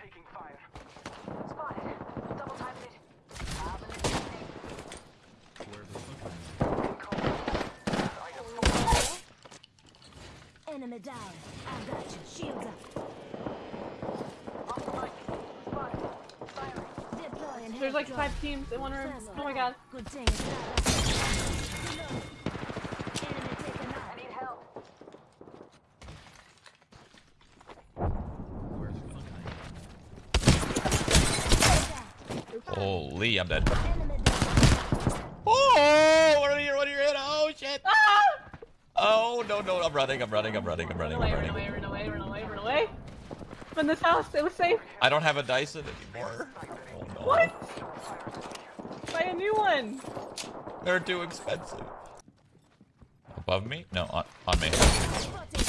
Taking fire. Spotted. Double timing it. Enemy down. I got you. Shields up. Off the mic. Spotted. Firing. Deploying There's like five teams in one room. Oh my god. Good thing it's not us. Reload. Enemy taken I out. need help. Holy, I'm dead. Enemy. Oh, what are you? What are you in? Oh shit! Ah! Oh no no! I'm running! I'm running! I'm running! I'm running! Run I'm away, run away, run away, run away, run away. I'm in this house. It was safe. I don't have a Dyson anymore. Oh no! What? Buy a new one. They're too expensive. Above me? No, on, on me. Spotted.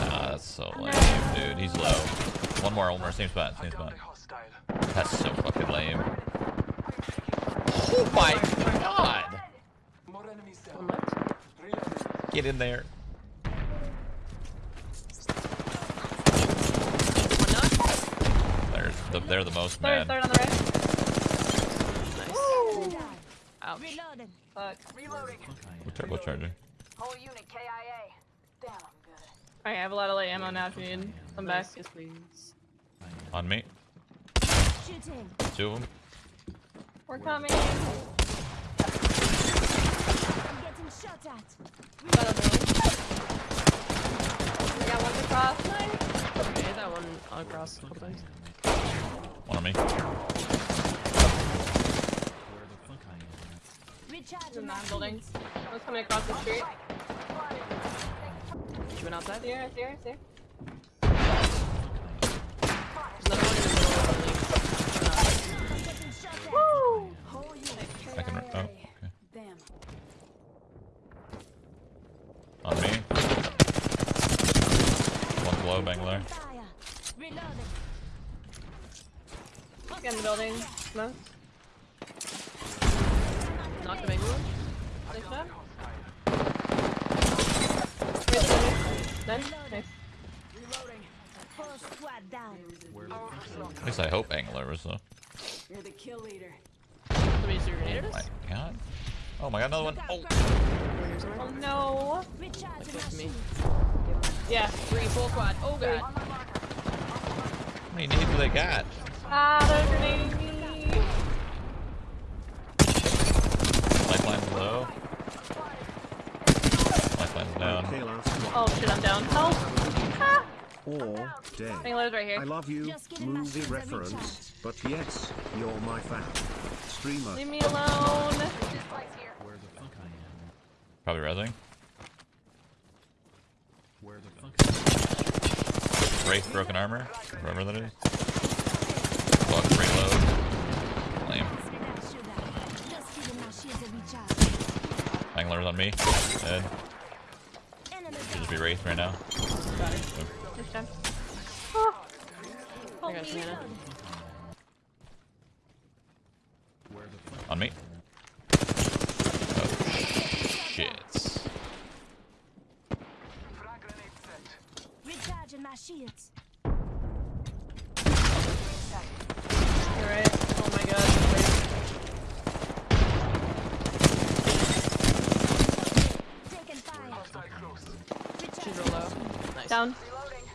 Nah, that's so lame, dude. He's low. One more, one more. Same spot, same spot. That's so fucking lame. Oh my god! More enemies One down. left. Reloading. Get in there. They're the, they're the most Third, mad. third on the right. Nice. Down. Ouch. Reloading. Fuck. Reloading. What turbo charger? Whole unit KIA. Damn, I'm good. Alright, I have a lot of light ammo now if you need some back. Yes, please. On me. Shooting. Two of them. We're coming. I'm getting shot at. Got a building. We got one across. Nice. Okay, that one across. Okay. One on me. Recharging In my that building. shields. One's coming across the street. She went outside. Here, here, here. There's another one in the middle of the building. I'm getting shot at. Woo! Whole unit I can. Oh, okay. Damn. On me. One below, Bangalore. Fire. Reloading. Get in the building. Smoke. Knock the bangle one. Nice shot. Hostile. Wait, Then, nice. Squad down. At least I hope Angler was though. You're the kill leader. Somebody just Oh my god. Oh my god, another one. Oh. Oh no. Recharging my me. Shields. Yeah. Three full quad. Oh god. How many nades do they got? Ah, they're grenading me. Lifeline's low. Lifeline's down. Okay, last one. Oh shit, I'm down. Help! Ah! Or dead. Bangalore's right I love you, Just getting my movie reference, but yes, you're my fan. Streamer. Leave me alone. This place here. Probably resing. Wraith broken armor. Whatever that is. Fuck reload. Lame. That shooter. Just giving my shields a recharge. Angler's on me. Dead. Should just be Wraith right now. Oh. Got her. This time. Oh. Help me. Savannah. On me. Oh, shit. Frag grenade set. Recharging my shields. You're right. Oh my god. Taking fire. Hostile close. She's Recharging real low. Nice. Down. Reloading.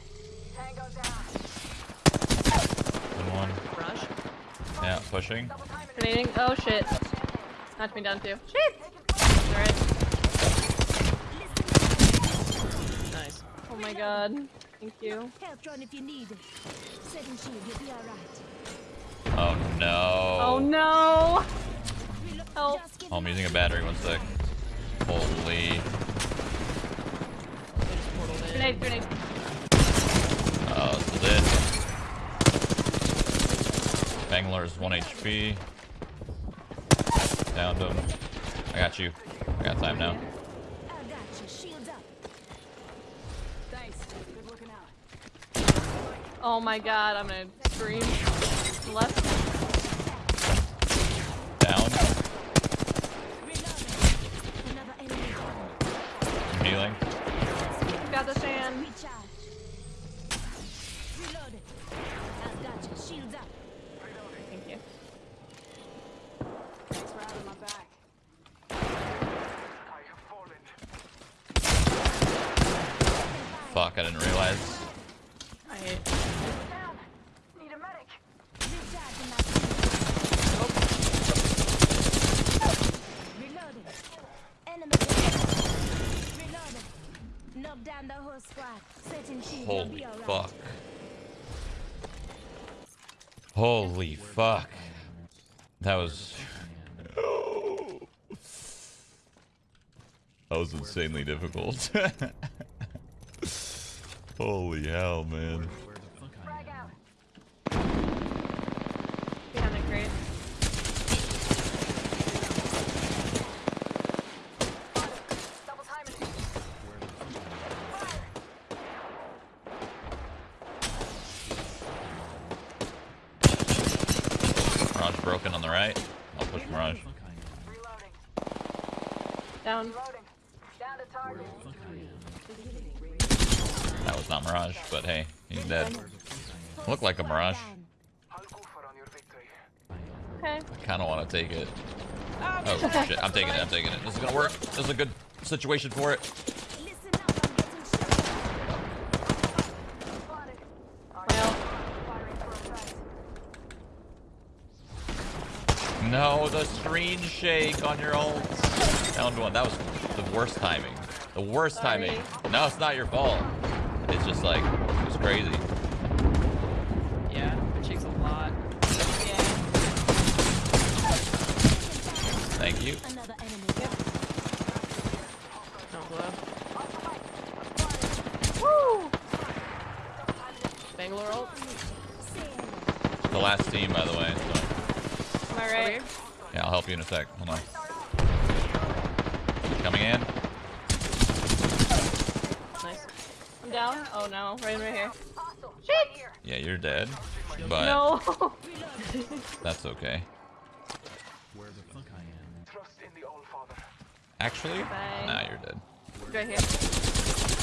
Tango down. Good one. Rush. Yeah, pushing. Double timing it. Grenading. Oh shit. Knocked me down too. Shit! Alright. Nice. Oh my god. Thank you. Help run if you need. Setting shield, you'll be alright. Oh no. Oh no! Help. Oh, I'm using a battery. One sec. Holy. They just portaled in. Grenade, grenade. Oh, this is it. Bangalore's 1 HP. Downed him. I got you. I got time now. I got you. Shields up. Thanks. Good looking out. Oh my god, I'm gonna scream. Left. Down. Reloading. Another enemy down. healing. Got the sand. Recharge. Reloaded. I've got you. Shields up. Thank you. Thanks for having my back. I have fallen. Fuck, I didn't realize. I hate. Need a medic. Recharging my Enemy. Reloaded. Knock down the whole squad. Setting shield. Holy be alright. fuck. Holy fuck. That was. That was insanely difficult. Holy hell, man. Frag out. Behind the crate. Double timing it. Fire. Mirage broken on the right. I'll push Mirage. Reloading. Down. Reloading. Down to target. That was not Mirage, but hey, he's dead. Looked like a Mirage. I'll go for on your victory. Okay. I kind of want to take it. Oh shit, I'm taking it, I'm taking it. This is gonna work. This is a good situation for it. Listen up. I'm getting shot. Spotted. Well, Firing for effect. No, the screen shake on your ult. Down one. That was the worst timing. The worst Sorry. timing. No, it's not your fault. It's just like, it was crazy. Yeah, it shakes a lot. yeah. Thank you. Another enemy. No glove. Woo! Bangalore ult. The last team, by the way. So, Am I Over right? Here. yeah, I'll help you in a sec. Hold on. Coming in. Nice. I'm down. Oh no, right, right here. Hostile. Shit! Yeah, you're dead. But No. that's okay. Trust in the All Father. Actually, Bye. nah, you're dead. right here.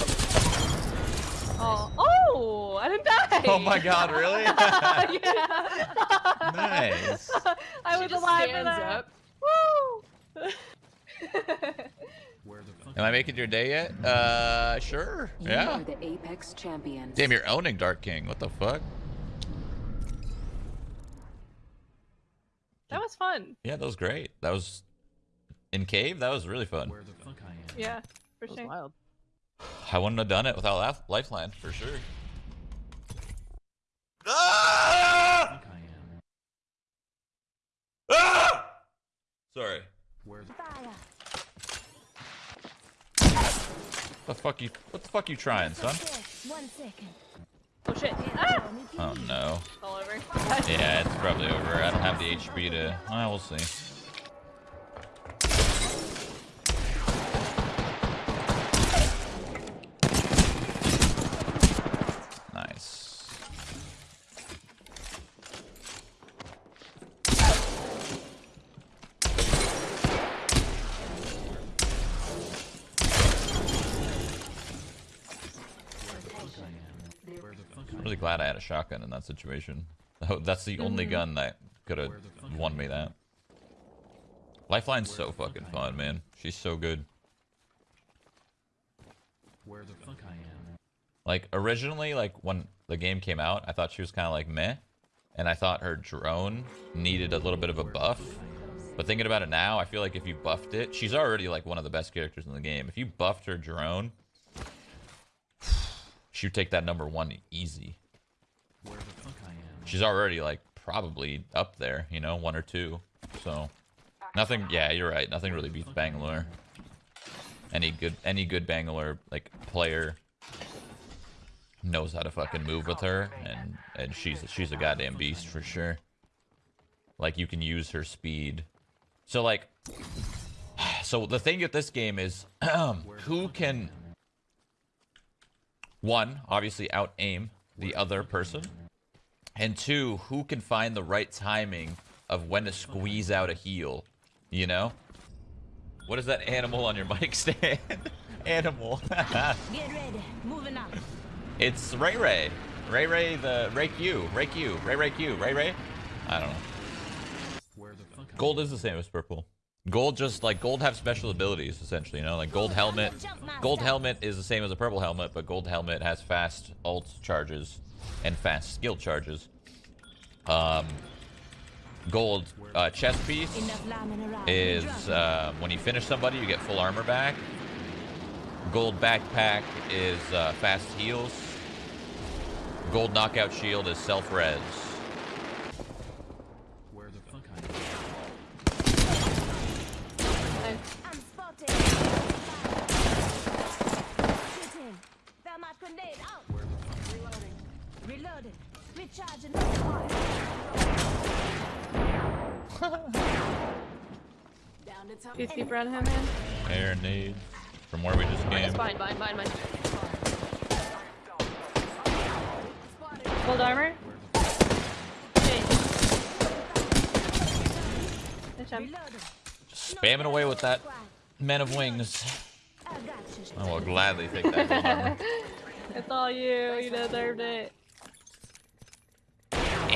Oh, oh! I didn't die. Oh my god, really? yeah. nice. I She was just alive for stands that. up. Woo! Am I making your day yet? Uh, sure. You Yeah. are the Apex champions. Damn, you're owning Dark King. What the fuck? that was fun. Yeah, that was great. That was in cave. That was really fun. Yeah, for That was sure. wild. I wouldn't have done it without Lif- Lifeline for sure. Ah! Ah! Sorry. Fire. What the fuck you? What the fuck you trying, son? Okay, One second. Oh shit. Ah! Oh no. It's all over. Yeah, it's probably over. I don't have the HP to. Well, we'll see. Nice. I'm really glad I had a shotgun in that situation. Oh, That's the only mm-hmm. gun that could have won me that. Lifeline's so fucking fun, man. She's so good. Where the fuck I am. Like originally, like when the game came out, I thought she was kind of like meh, and I thought her drone needed a little bit of a buff. But thinking about it now, I feel like if you buffed it, she's already like one of the best characters in the game. If you buffed her drone, she'd take that number one easy. She's already like probably up there, you know, one or two. So nothing. Yeah, you're right. Nothing really beats Bangalore. Any good, any good Bangalore like player knows how to fucking move with her, and and she's she's a goddamn beast for sure. Like you can use her speed. So like, so the thing with this game is, who can one obviously out aim the other person, and two, who can find the right timing of when to squeeze out a heal. You know? What is that animal on your mic stand? animal. Get ready. Moving up. it's Ray Ray. Ray Ray the Ray Q. Ray Q. Ray Ray Q. Ray Ray. I don't know. Gold is the same as purple. Gold just like gold have special abilities essentially, you know, like gold helmet. Gold helmet is the same as a purple helmet, but gold helmet has fast ult charges and fast skill charges. Um, gold uh, chest piece Enough lambing around. is uh, when you finish somebody, you get full armor back. Gold backpack is uh, fast heals. Gold knockout shield is self Recharging the squad. Down to top. Two feet around him, man. Air nades from where we just It's came. fine, fine, fine, fine. Gold armor. Okay. Nice job. Reloading. Spamming away with that Men of Wings. I. I will gladly take that gold armor. It's all you. You deserved it.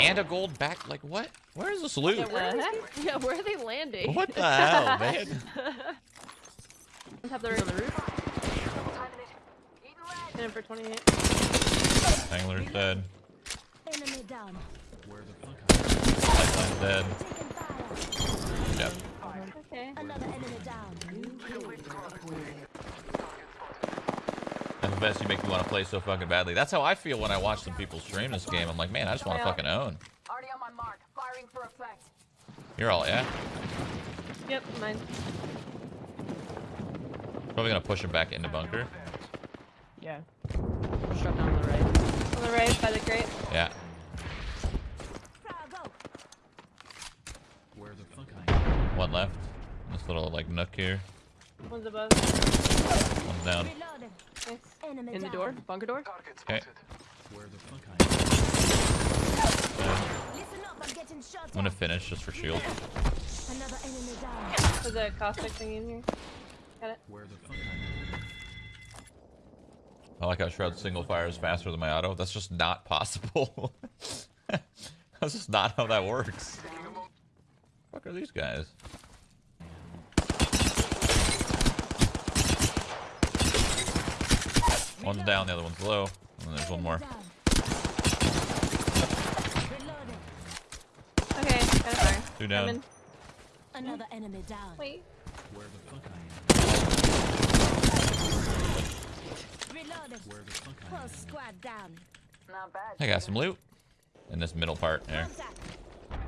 And a gold back. Like what? Where is this loot? Yeah, where, the heck? yeah, where are they landing? What the hell, man? Let's have the roof. the roof. Timing it. Eating lead. Hit him for 28. Angler's dead. Enemy down. Lifeline's dead. Taking fire. Yep. Okay. Another enemy down. And the best you make me want to play so fucking badly. That's how I feel when I watch some people stream this game. I'm like, man, I just want to fucking own. Already on my mark. Firing for effect. You're all, yeah? Yep, mine. Probably gonna push him back into bunker. Yeah. Struck down on the right. On the right by the crate. Yeah. Frag out. One left. This little like nook here. One's above. One's down. Reloading. Nice. In the door. Bunker door. Okay. spotted. Listen up, I'm I'm gonna finish just for shield. Another enemy down. There's a caustic thing in here. Got it. I like how Shroud single fires faster than my auto. That's just not possible. That's just not how that works. Fuck are these guys? One's down, the other one's low, and then there's one more. Okay, got a fire. Two down. Coming. Another enemy down. Wait. Reloading. Whole squad down. Not bad. I got some loot in this middle part there.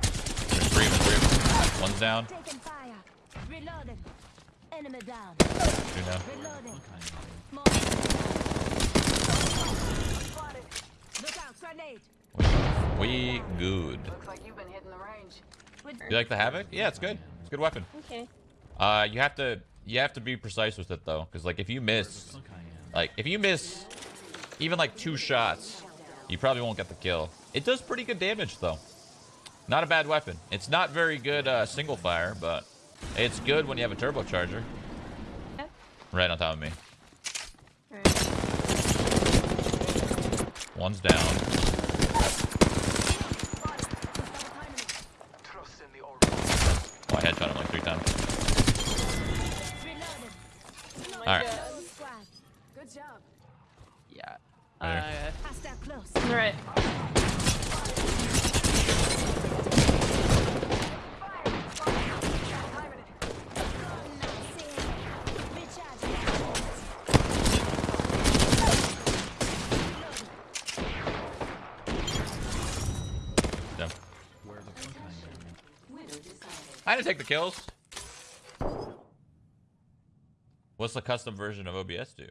There's three of them, three of them. One's down, Taking fire. Reloading. Enemy down. two down. Reloading. More. Look out, grenade. We good. Looks like you've been hitting the range. You like the havoc? Yeah, it's good. It's a good weapon. Okay. Uh, you have to you have to be precise with it though, because like if you miss, like if you miss even like two shots, you probably won't get the kill. It does pretty good damage though. Not a bad weapon. It's not very good uh, single fire, but it's good when you have a turbocharger. Yeah. Right on top of me. One's down. Trust in the all Oh, I headshot him like three times. Reloading. All right. Whole squad. Good job. Yeah. There. Uh, Hostile close. On the right. Timing it. Done. I didn't take the kills. What's the custom version of OBS do?